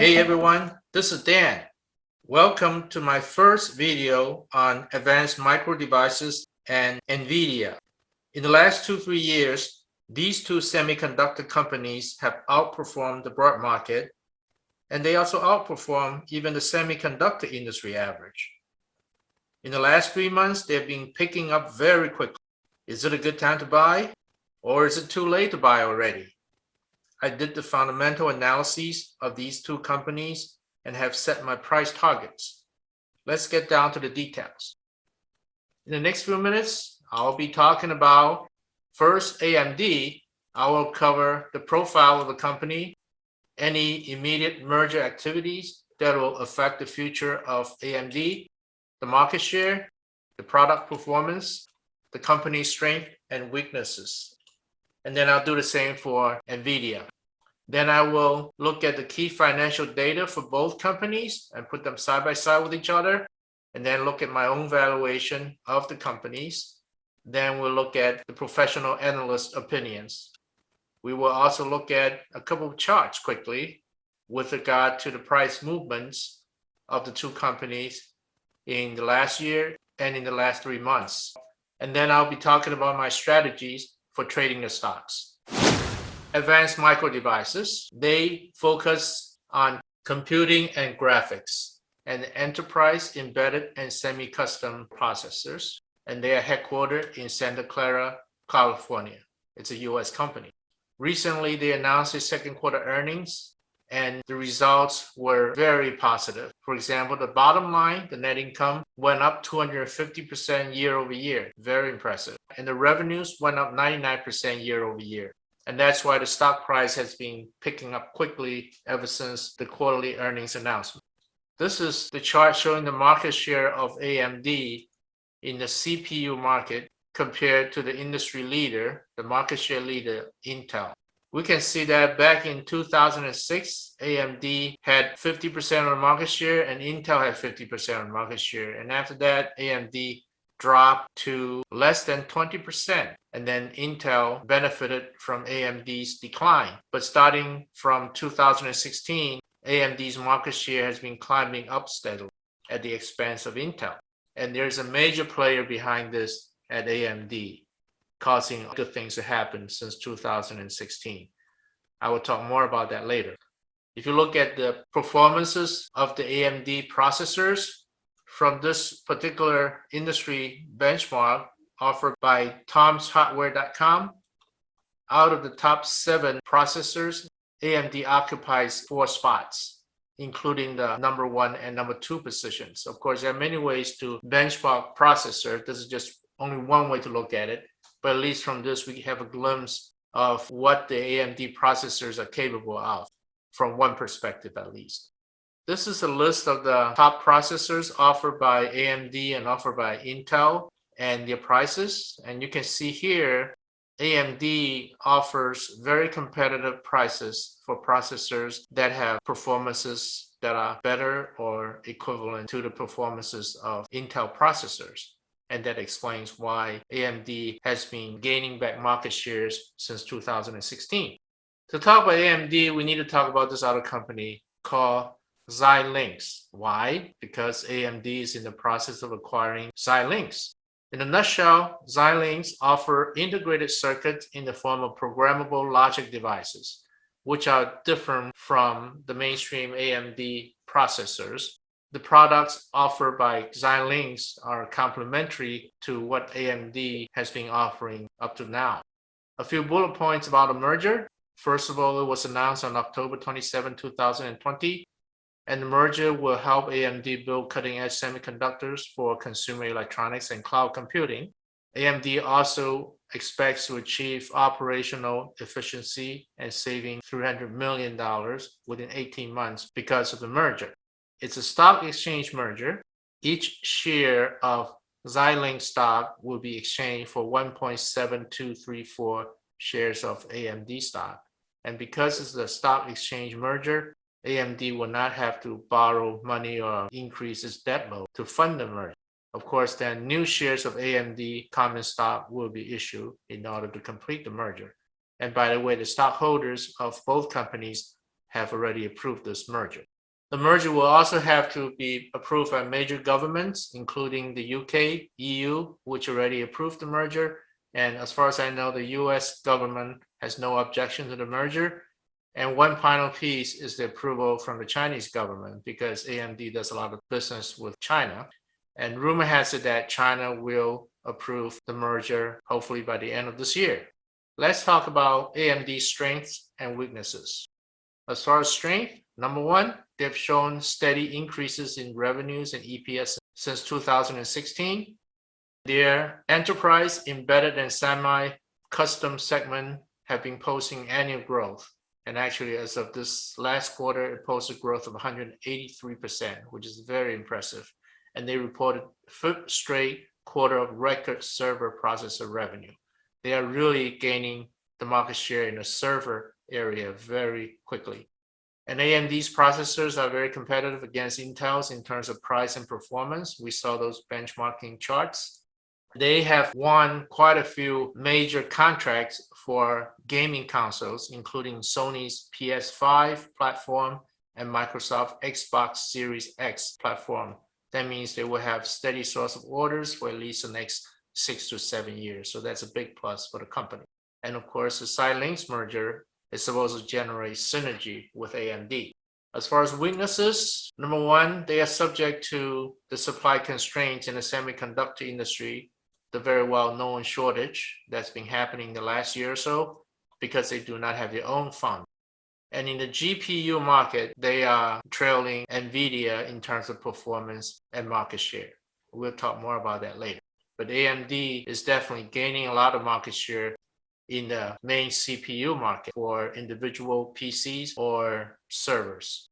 Hey everyone, this is Dan. Welcome to my first video on advanced micro devices and NVIDIA. In the last two, three years, these two semiconductor companies have outperformed the broad market, and they also outperform even the semiconductor industry average. In the last three months, they've been picking up very quickly. Is it a good time to buy? Or is it too late to buy already? I did the fundamental analyses of these two companies and have set my price targets. Let's get down to the details. In the next few minutes, I'll be talking about first AMD. I will cover the profile of the company, any immediate merger activities that will affect the future of AMD, the market share, the product performance, the company's strength and weaknesses. And then I'll do the same for NVIDIA. Then I will look at the key financial data for both companies and put them side by side with each other, and then look at my own valuation of the companies. Then we'll look at the professional analyst opinions. We will also look at a couple of charts quickly with regard to the price movements of the two companies in the last year and in the last three months. And then I'll be talking about my strategies for trading the stocks. Advanced micro devices, they focus on computing and graphics and enterprise embedded and semi-custom processors. And they are headquartered in Santa Clara, California. It's a US company. Recently, they announced their second quarter earnings and the results were very positive. For example, the bottom line, the net income went up 250% year over year. Very impressive. And the revenues went up 99% year over year. And that's why the stock price has been picking up quickly ever since the quarterly earnings announcement. This is the chart showing the market share of AMD in the CPU market compared to the industry leader, the market share leader, Intel we can see that back in 2006, AMD had 50% of the market share and Intel had 50% of the market share. And after that, AMD dropped to less than 20%. And then Intel benefited from AMD's decline. But starting from 2016, AMD's market share has been climbing up steadily at the expense of Intel. And there's a major player behind this at AMD causing good things to happen since 2016. I will talk more about that later. If you look at the performances of the AMD processors from this particular industry benchmark offered by tomshardware.com, out of the top seven processors, AMD occupies four spots, including the number one and number two positions. Of course, there are many ways to benchmark processor. This is just only one way to look at it. But at least from this, we have a glimpse of what the AMD processors are capable of from one perspective at least. This is a list of the top processors offered by AMD and offered by Intel and their prices. And you can see here, AMD offers very competitive prices for processors that have performances that are better or equivalent to the performances of Intel processors and that explains why AMD has been gaining back market shares since 2016. To talk about AMD, we need to talk about this other company called Xilinx. Why? Because AMD is in the process of acquiring Xilinx. In a nutshell, Xilinx offer integrated circuits in the form of programmable logic devices, which are different from the mainstream AMD processors the products offered by Xilinx are complementary to what AMD has been offering up to now. A few bullet points about the merger. First of all, it was announced on October 27, 2020, and the merger will help AMD build cutting-edge semiconductors for consumer electronics and cloud computing. AMD also expects to achieve operational efficiency and saving $300 million within 18 months because of the merger. It's a stock exchange merger. Each share of Xilinx stock will be exchanged for 1.7234 shares of AMD stock. And because it's a stock exchange merger, AMD will not have to borrow money or increase its debt load to fund the merger. Of course, then new shares of AMD common stock will be issued in order to complete the merger. And by the way, the stockholders of both companies have already approved this merger. The merger will also have to be approved by major governments, including the UK, EU, which already approved the merger. And as far as I know, the US government has no objection to the merger. And one final piece is the approval from the Chinese government because AMD does a lot of business with China. And rumor has it that China will approve the merger hopefully by the end of this year. Let's talk about AMD's strengths and weaknesses. As far as strength, number one, they've shown steady increases in revenues and EPS since 2016. Their enterprise, embedded and semi-custom segment have been posting annual growth. And actually, as of this last quarter, it posted growth of 183%, which is very impressive. And they reported fifth straight quarter of record server processor revenue. They are really gaining the market share in the server area very quickly. And AMD's processors are very competitive against Intel's in terms of price and performance. We saw those benchmarking charts. They have won quite a few major contracts for gaming consoles, including Sony's PS5 platform and Microsoft Xbox Series X platform. That means they will have steady source of orders for at least the next six to seven years. So that's a big plus for the company. And of course, the Xilinx merger is supposed to generate synergy with AMD. As far as weaknesses, number one, they are subject to the supply constraints in the semiconductor industry, the very well-known shortage that's been happening the last year or so, because they do not have their own fund. And in the GPU market, they are trailing NVIDIA in terms of performance and market share. We'll talk more about that later. But AMD is definitely gaining a lot of market share in the main CPU market for individual PCs or servers.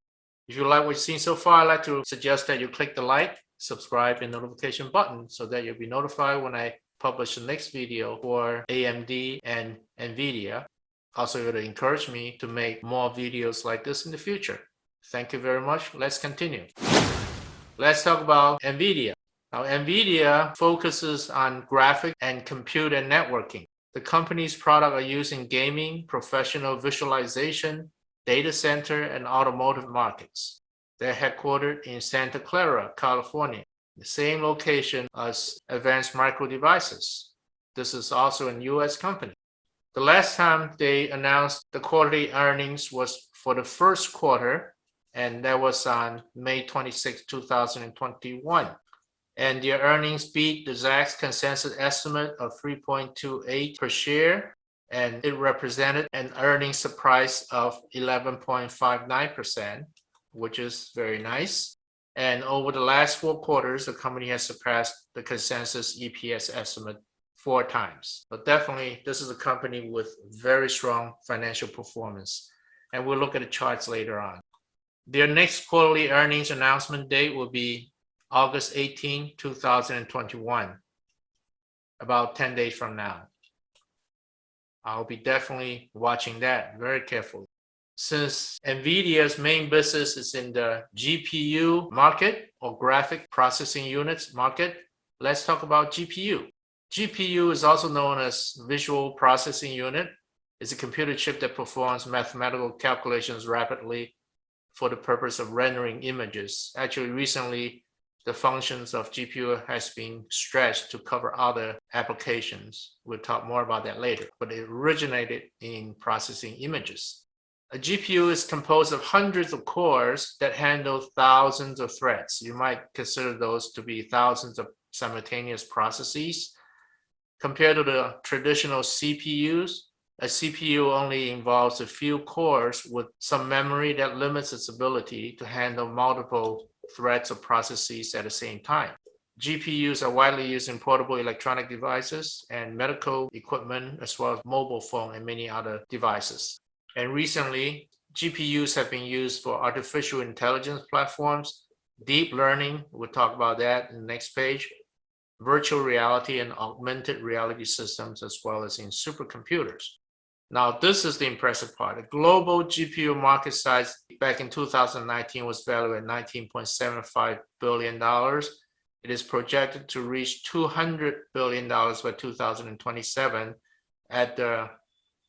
If you like what you've seen so far, I'd like to suggest that you click the like, subscribe, and notification button so that you'll be notified when I publish the next video for AMD and NVIDIA. Also, it would encourage me to make more videos like this in the future. Thank you very much. Let's continue. Let's talk about NVIDIA. Now, NVIDIA focuses on graphic and computer networking. The company's products are used in gaming, professional visualization, data center, and automotive markets. They're headquartered in Santa Clara, California, the same location as Advanced Micro Devices. This is also a US company. The last time they announced the quarterly earnings was for the first quarter, and that was on May 26, 2021 and their earnings beat the Zacks consensus estimate of 3.28 per share, and it represented an earnings surprise of 11.59%, which is very nice. And over the last four quarters, the company has surpassed the consensus EPS estimate four times. But definitely, this is a company with very strong financial performance. And we'll look at the charts later on. Their next quarterly earnings announcement date will be August 18, 2021, about 10 days from now. I'll be definitely watching that very carefully. Since NVIDIA's main business is in the GPU market or graphic processing units market, let's talk about GPU. GPU is also known as Visual Processing Unit. It's a computer chip that performs mathematical calculations rapidly for the purpose of rendering images. Actually, recently, the functions of GPU has been stretched to cover other applications. We'll talk more about that later, but it originated in processing images. A GPU is composed of hundreds of cores that handle thousands of threads. You might consider those to be thousands of simultaneous processes. Compared to the traditional CPUs, a CPU only involves a few cores with some memory that limits its ability to handle multiple threads or processes at the same time. GPUs are widely used in portable electronic devices and medical equipment, as well as mobile phone and many other devices. And recently, GPUs have been used for artificial intelligence platforms, deep learning, we'll talk about that in the next page, virtual reality and augmented reality systems, as well as in supercomputers. Now, this is the impressive part. The global GPU market size back in 2019 was valued at $19.75 billion. It is projected to reach $200 billion by 2027 at the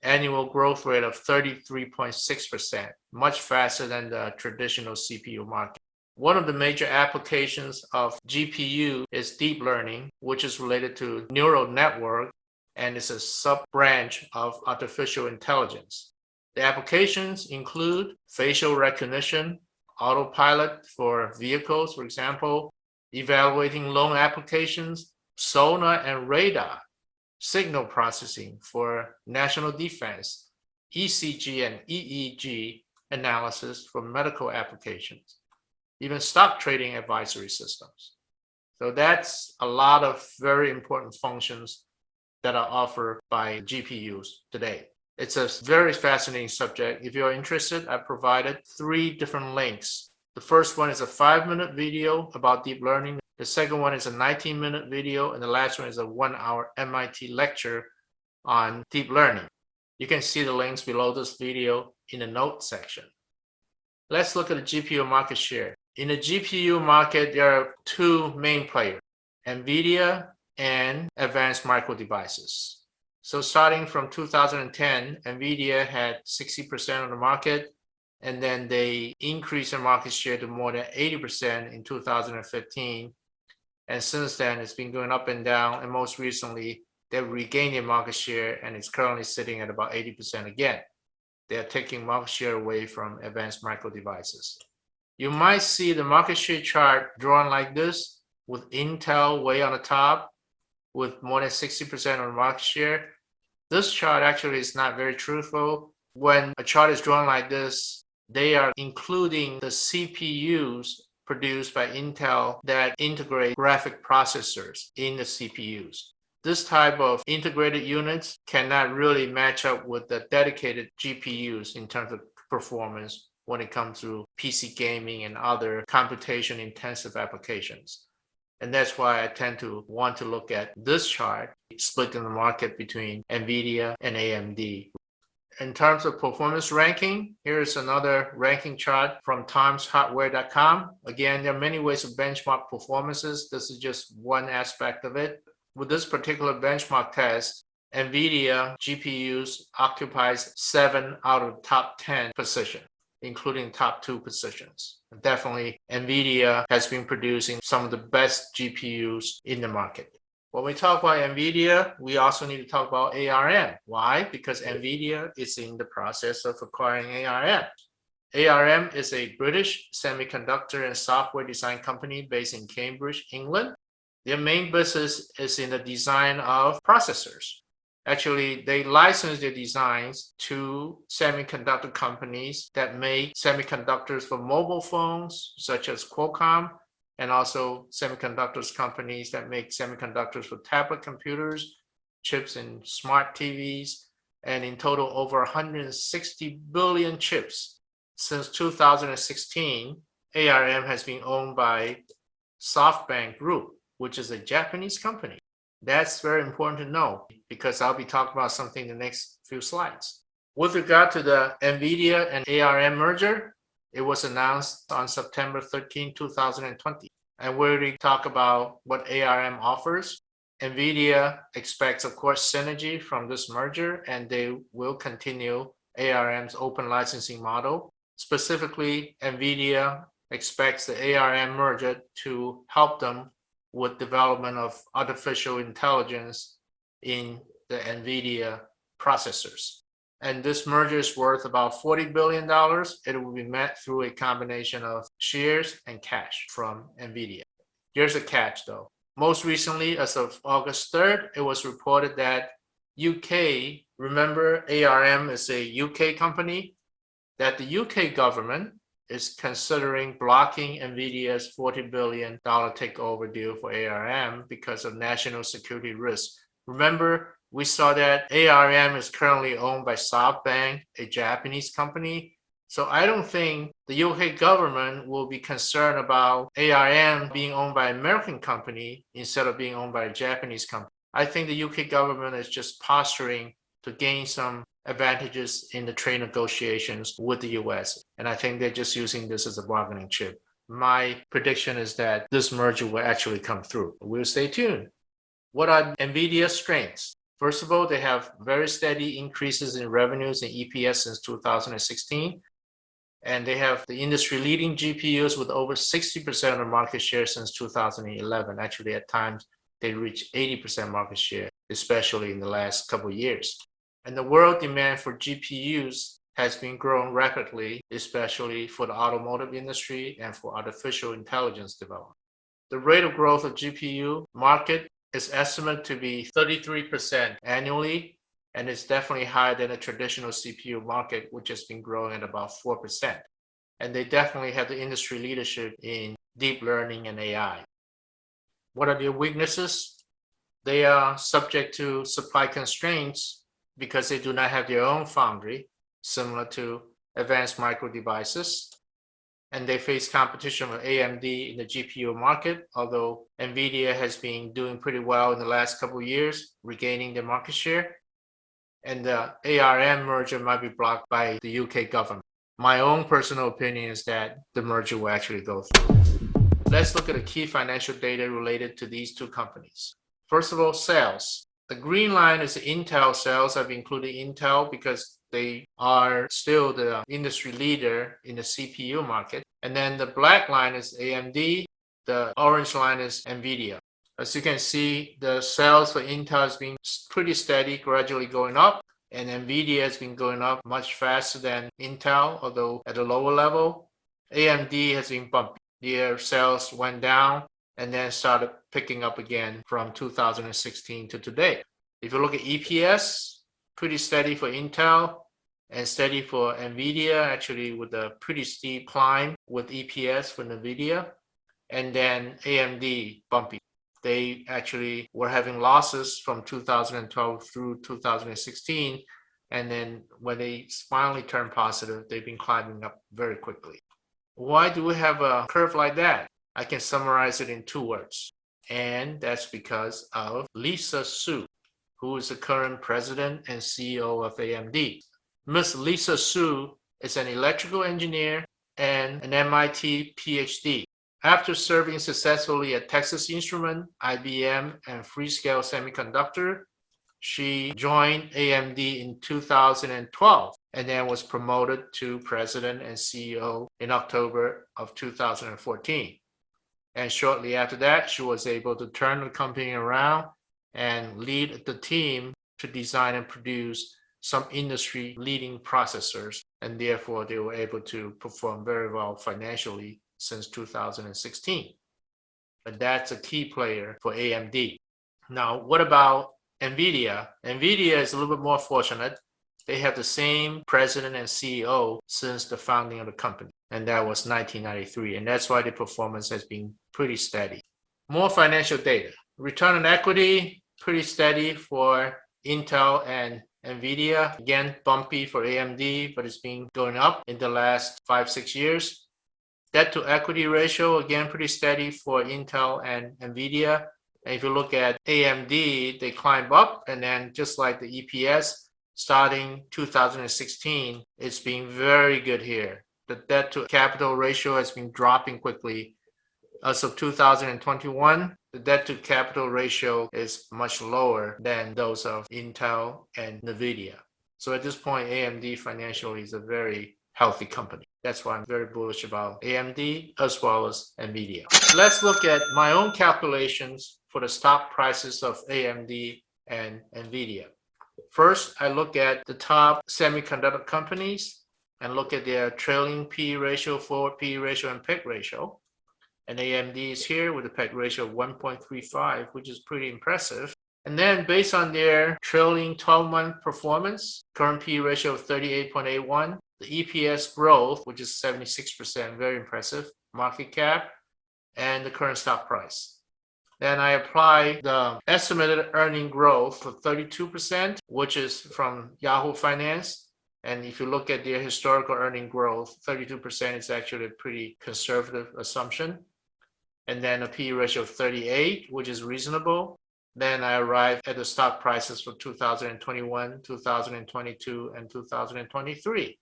annual growth rate of 33.6%, much faster than the traditional CPU market. One of the major applications of GPU is deep learning, which is related to neural network and is a sub-branch of artificial intelligence. The applications include facial recognition, autopilot for vehicles, for example, evaluating loan applications, sonar and radar, signal processing for national defense, ECG and EEG analysis for medical applications, even stock trading advisory systems. So that's a lot of very important functions that are offered by GPUs today. It's a very fascinating subject. If you're interested, I provided three different links. The first one is a five minute video about deep learning. The second one is a 19 minute video. And the last one is a one hour MIT lecture on deep learning. You can see the links below this video in the note section. Let's look at the GPU market share. In the GPU market, there are two main players, NVIDIA and Advanced Micro Devices. So starting from 2010, NVIDIA had 60% of the market, and then they increased their market share to more than 80% in 2015. And since then, it's been going up and down, and most recently, they've regained their market share, and it's currently sitting at about 80% again. They're taking market share away from Advanced Micro Devices. You might see the market share chart drawn like this, with Intel way on the top, with more than 60% of the market share. This chart actually is not very truthful. When a chart is drawn like this, they are including the CPUs produced by Intel that integrate graphic processors in the CPUs. This type of integrated units cannot really match up with the dedicated GPUs in terms of performance when it comes to PC gaming and other computation intensive applications. And that's why I tend to want to look at this chart, splitting the market between NVIDIA and AMD. In terms of performance ranking, here's another ranking chart from tomshardware.com. Again, there are many ways to benchmark performances. This is just one aspect of it. With this particular benchmark test, NVIDIA GPUs occupies seven out of top 10 position including top two positions. Definitely, NVIDIA has been producing some of the best GPUs in the market. When we talk about NVIDIA, we also need to talk about ARM. Why? Because NVIDIA is in the process of acquiring ARM. ARM is a British semiconductor and software design company based in Cambridge, England. Their main business is in the design of processors. Actually, they license their designs to semiconductor companies that make semiconductors for mobile phones, such as Qualcomm, and also semiconductors companies that make semiconductors for tablet computers, chips in smart TVs, and in total over 160 billion chips. Since 2016, ARM has been owned by SoftBank Group, which is a Japanese company. That's very important to know because I'll be talking about something in the next few slides. With regard to the NVIDIA and ARM merger, it was announced on September 13, 2020. And we already talk about what ARM offers. NVIDIA expects, of course, synergy from this merger, and they will continue ARM's open licensing model. Specifically, NVIDIA expects the ARM merger to help them with development of artificial intelligence in the NVIDIA processors. And this merger is worth about $40 billion. It will be met through a combination of shares and cash from NVIDIA. There's a catch though. Most recently, as of August 3rd, it was reported that UK, remember ARM is a UK company, that the UK government is considering blocking NVIDIA's $40 billion takeover deal for ARM because of national security risk. Remember, we saw that ARM is currently owned by SoftBank, a Japanese company. So I don't think the UK government will be concerned about ARM being owned by an American company instead of being owned by a Japanese company. I think the UK government is just posturing to gain some advantages in the trade negotiations with the US. And I think they're just using this as a bargaining chip. My prediction is that this merger will actually come through. We'll stay tuned. What are NVIDIA's strengths? First of all, they have very steady increases in revenues and EPS since 2016. And they have the industry leading GPUs with over 60% of market share since 2011. Actually, at times, they reach 80% market share, especially in the last couple of years. And the world demand for GPUs has been growing rapidly, especially for the automotive industry and for artificial intelligence development. The rate of growth of GPU market is estimated to be 33% annually, and it's definitely higher than a traditional CPU market, which has been growing at about 4%. And they definitely have the industry leadership in deep learning and AI. What are their weaknesses? They are subject to supply constraints because they do not have their own foundry similar to advanced micro devices. And they face competition with AMD in the GPU market, although NVIDIA has been doing pretty well in the last couple years, regaining the market share. And the ARM merger might be blocked by the UK government. My own personal opinion is that the merger will actually go through. Let's look at the key financial data related to these two companies. First of all, sales. The green line is Intel sales. I've included Intel because they are still the industry leader in the CPU market. And then the black line is AMD. The orange line is NVIDIA. As you can see, the sales for Intel has been pretty steady, gradually going up. And NVIDIA has been going up much faster than Intel, although at a lower level. AMD has been bumpy. Their sales went down and then started picking up again from 2016 to today. If you look at EPS, pretty steady for Intel and steady for NVIDIA, actually with a pretty steep climb with EPS for NVIDIA. And then AMD bumpy. They actually were having losses from 2012 through 2016. And then when they finally turned positive, they've been climbing up very quickly. Why do we have a curve like that? I can summarize it in two words. And that's because of Lisa Su who is the current president and CEO of AMD. Ms. Lisa Su is an electrical engineer and an MIT PhD. After serving successfully at Texas Instrument, IBM, and Freescale Semiconductor, she joined AMD in 2012 and then was promoted to president and CEO in October of 2014. And shortly after that, she was able to turn the company around and lead the team to design and produce some industry leading processors and therefore they were able to perform very well financially since 2016 but that's a key player for AMD now what about NVIDIA? NVIDIA is a little bit more fortunate. They have the same president and CEO since the founding of the company and that was 1993 and that's why the performance has been pretty steady. More financial data Return on equity, pretty steady for Intel and NVIDIA. Again, bumpy for AMD, but it's been going up in the last five, six years. Debt to equity ratio, again, pretty steady for Intel and NVIDIA. And if you look at AMD, they climb up and then just like the EPS, starting 2016, it's been very good here. The debt to capital ratio has been dropping quickly. As of 2021, the debt to capital ratio is much lower than those of Intel and NVIDIA. So at this point, AMD financially is a very healthy company. That's why I'm very bullish about AMD as well as NVIDIA. Let's look at my own calculations for the stock prices of AMD and NVIDIA. First, I look at the top semiconductor companies and look at their trailing P ratio, forward P ratio, and PEG ratio and AMD is here with a PEG ratio of 1.35, which is pretty impressive. And then based on their trailing 12-month performance, current P ratio of 38.81, the EPS growth, which is 76%, very impressive, market cap, and the current stock price. Then I apply the estimated earning growth of 32%, which is from Yahoo Finance. And if you look at their historical earning growth, 32% is actually a pretty conservative assumption and then a P ratio of 38, which is reasonable. Then I arrive at the stock prices for 2021, 2022, and 2023.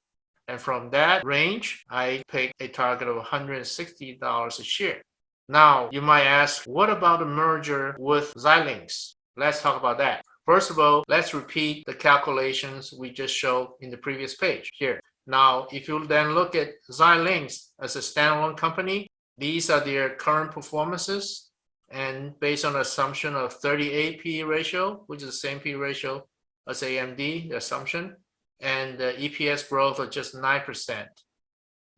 And from that range, I pick a target of $160 a share. Now, you might ask, what about the merger with Xilinx? Let's talk about that. First of all, let's repeat the calculations we just showed in the previous page here. Now, if you then look at Xilinx as a standalone company, these are their current performances. And based on assumption of 38 P ratio, which is the same P ratio as AMD, the assumption, and the EPS growth of just 9%.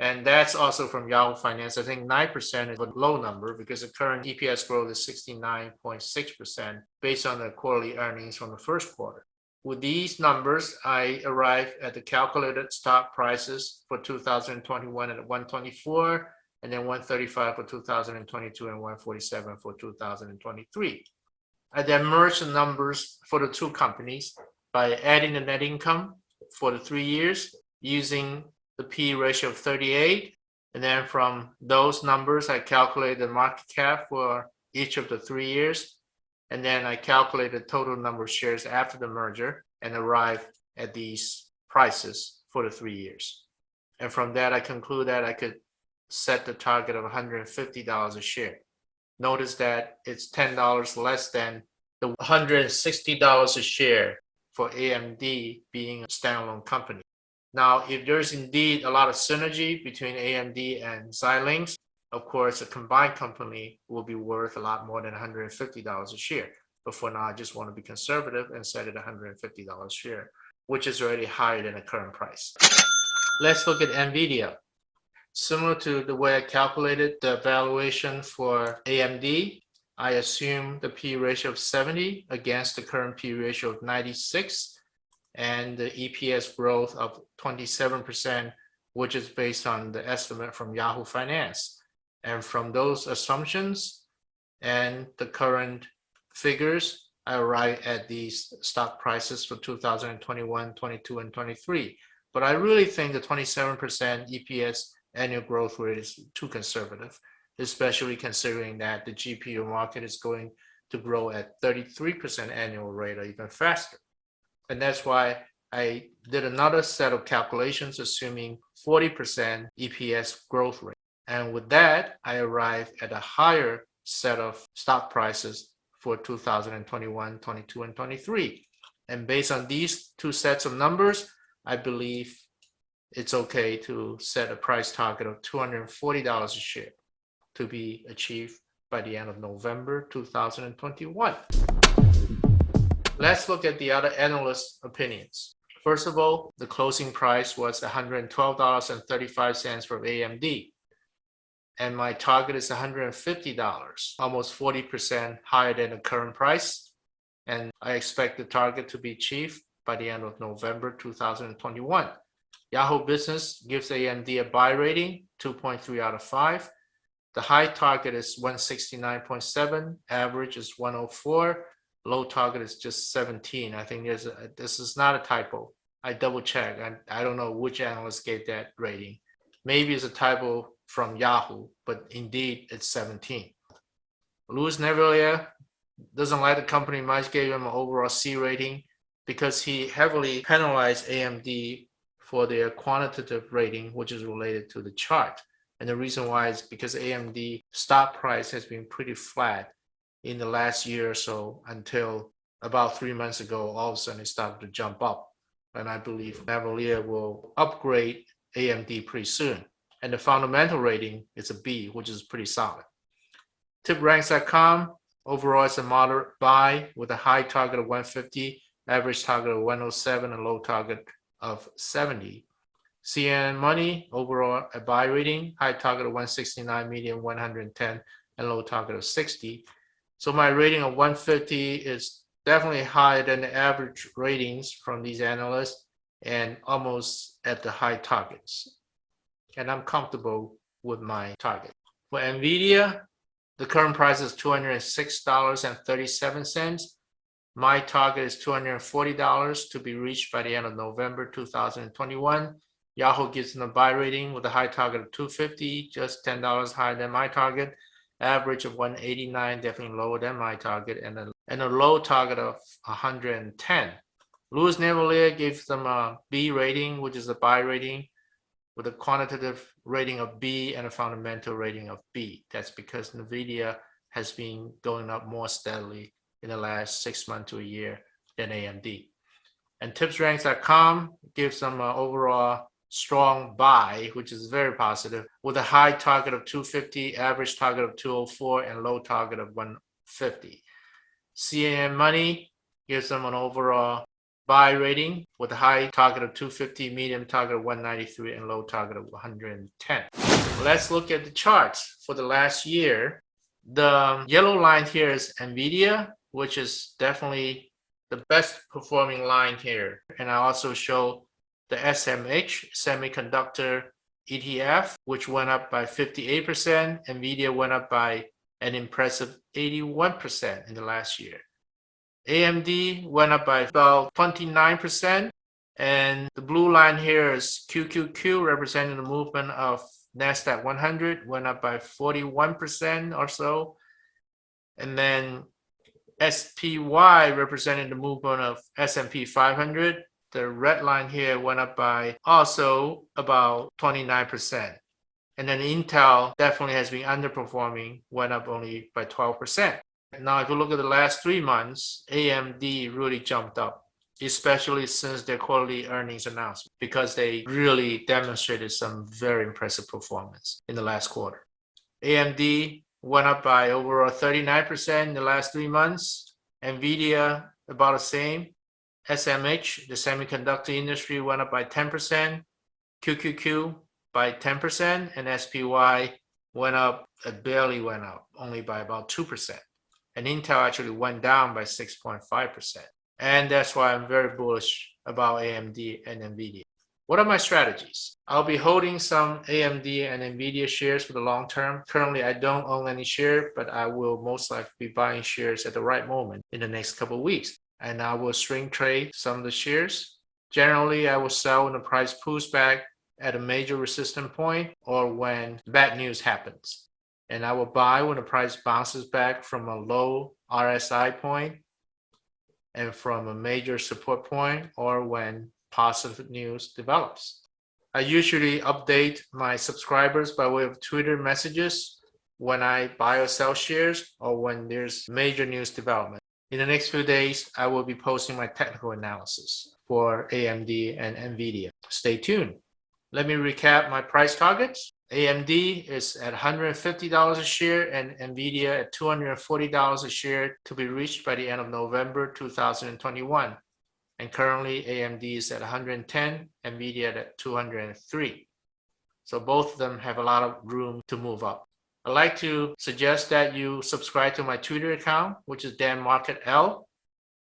And that's also from Yahoo Finance. I think 9% is a low number because the current EPS growth is 69.6% based on the quarterly earnings from the first quarter. With these numbers, I arrive at the calculated stock prices for 2021 at 124 and then 135 for 2022 and 147 for 2023. I then merged the numbers for the two companies by adding the net income for the three years using the P ratio of 38. And then from those numbers, I calculate the market cap for each of the three years. And then I calculate the total number of shares after the merger and arrive at these prices for the three years. And from that, I conclude that I could set the target of $150 a share. Notice that it's $10 less than the $160 a share for AMD being a standalone company. Now, if there's indeed a lot of synergy between AMD and Xilinx, of course, a combined company will be worth a lot more than $150 a share. But for now, I just want to be conservative and set it $150 a share, which is already higher than the current price. Let's look at NVIDIA. Similar to the way I calculated the valuation for AMD, I assume the P ratio of 70 against the current P ratio of 96 and the EPS growth of 27%, which is based on the estimate from Yahoo Finance. And from those assumptions and the current figures, I arrive at these stock prices for 2021, 22, and 23. But I really think the 27% EPS annual growth rate is too conservative, especially considering that the GPU market is going to grow at 33% annual rate or even faster. And that's why I did another set of calculations assuming 40% EPS growth rate. And with that, I arrived at a higher set of stock prices for 2021, 22, and 23. And based on these two sets of numbers, I believe it's okay to set a price target of $240 a share to be achieved by the end of November 2021. Let's look at the other analyst opinions. First of all, the closing price was $112.35 for AMD. And my target is $150, almost 40% higher than the current price. And I expect the target to be achieved by the end of November 2021. Yahoo Business gives AMD a buy rating, 2.3 out of 5. The high target is 169.7, average is 104, low target is just 17. I think there's a, this is not a typo. I double check. I, I don't know which analyst gave that rating. Maybe it's a typo from Yahoo, but indeed it's 17. Louis Navellier doesn't like the company much, gave him an overall C rating because he heavily penalized AMD for their quantitative rating, which is related to the chart. And the reason why is because AMD stock price has been pretty flat in the last year or so until about three months ago, all of a sudden it started to jump up. And I believe Navellier will upgrade AMD pretty soon. And the fundamental rating is a B, which is pretty solid. TipRanks.com, overall it's a moderate buy with a high target of 150, average target of 107, and low target of 70. CNN Money, overall a buy rating, high target of 169, medium 110, and low target of 60. So my rating of 150 is definitely higher than the average ratings from these analysts and almost at the high targets. And I'm comfortable with my target. For NVIDIA, the current price is $206.37. My target is $240 to be reached by the end of November 2021. Yahoo gives them a buy rating with a high target of 250, just $10 higher than my target average of 189, definitely lower than my target, and a, and a low target of 110. Louis Navellier gives them a B rating, which is a buy rating, with a quantitative rating of B and a fundamental rating of B. That's because NVIDIA has been going up more steadily in the last six months to a year than AMD. And tipsranks.com gives them an overall strong buy, which is very positive, with a high target of 250, average target of 204, and low target of 150. CNN Money gives them an overall buy rating with a high target of 250, medium target of 193, and low target of 110. Let's look at the charts for the last year. The yellow line here is NVIDIA, which is definitely the best performing line here. And I also show the SMH semiconductor ETF, which went up by 58%. And Nvidia went up by an impressive 81% in the last year. AMD went up by about 29%. And the blue line here is QQQ representing the movement of NASDAQ 100 went up by 41% or so. And then SPY representing the movement of S&P 500. The red line here went up by also about 29%. And then Intel definitely has been underperforming, went up only by 12%. Now, if you look at the last three months, AMD really jumped up, especially since their quarterly earnings announcement, because they really demonstrated some very impressive performance in the last quarter. AMD went up by over 39% in the last three months. NVIDIA, about the same. SMH, the semiconductor industry, went up by 10%. QQQ by 10%, and SPY went up, it barely went up, only by about 2%. And Intel actually went down by 6.5%. And that's why I'm very bullish about AMD and NVIDIA. What are my strategies? I'll be holding some AMD and NVIDIA shares for the long term. Currently, I don't own any share, but I will most likely be buying shares at the right moment in the next couple weeks. And I will swing trade some of the shares. Generally, I will sell when the price pulls back at a major resistance point or when bad news happens. And I will buy when the price bounces back from a low RSI point and from a major support point or when positive news develops. I usually update my subscribers by way of Twitter messages when I buy or sell shares or when there's major news development. In the next few days, I will be posting my technical analysis for AMD and NVIDIA. Stay tuned. Let me recap my price targets. AMD is at $150 a share and NVIDIA at $240 a share to be reached by the end of November 2021 and currently AMD is at 110, NVIDIA at 203. So both of them have a lot of room to move up. I'd like to suggest that you subscribe to my Twitter account, which is Dan Market L.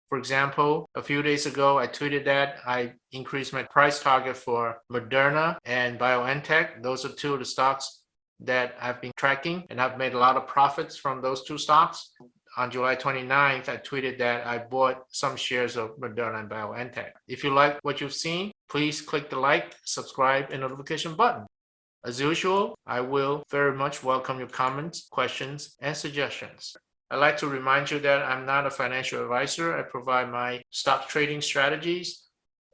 For example, a few days ago, I tweeted that I increased my price target for Moderna and BioNTech. Those are two of the stocks that I've been tracking, and I've made a lot of profits from those two stocks on July 29th, I tweeted that I bought some shares of Moderna and BioNTech. If you like what you've seen, please click the like, subscribe, and notification button. As usual, I will very much welcome your comments, questions, and suggestions. I'd like to remind you that I'm not a financial advisor. I provide my stock trading strategies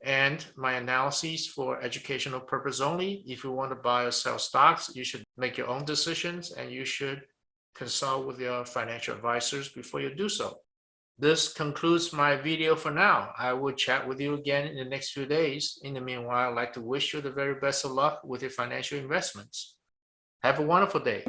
and my analyses for educational purpose only. If you want to buy or sell stocks, you should make your own decisions and you should consult with your financial advisors before you do so. This concludes my video for now. I will chat with you again in the next few days. In the meanwhile, I'd like to wish you the very best of luck with your financial investments. Have a wonderful day.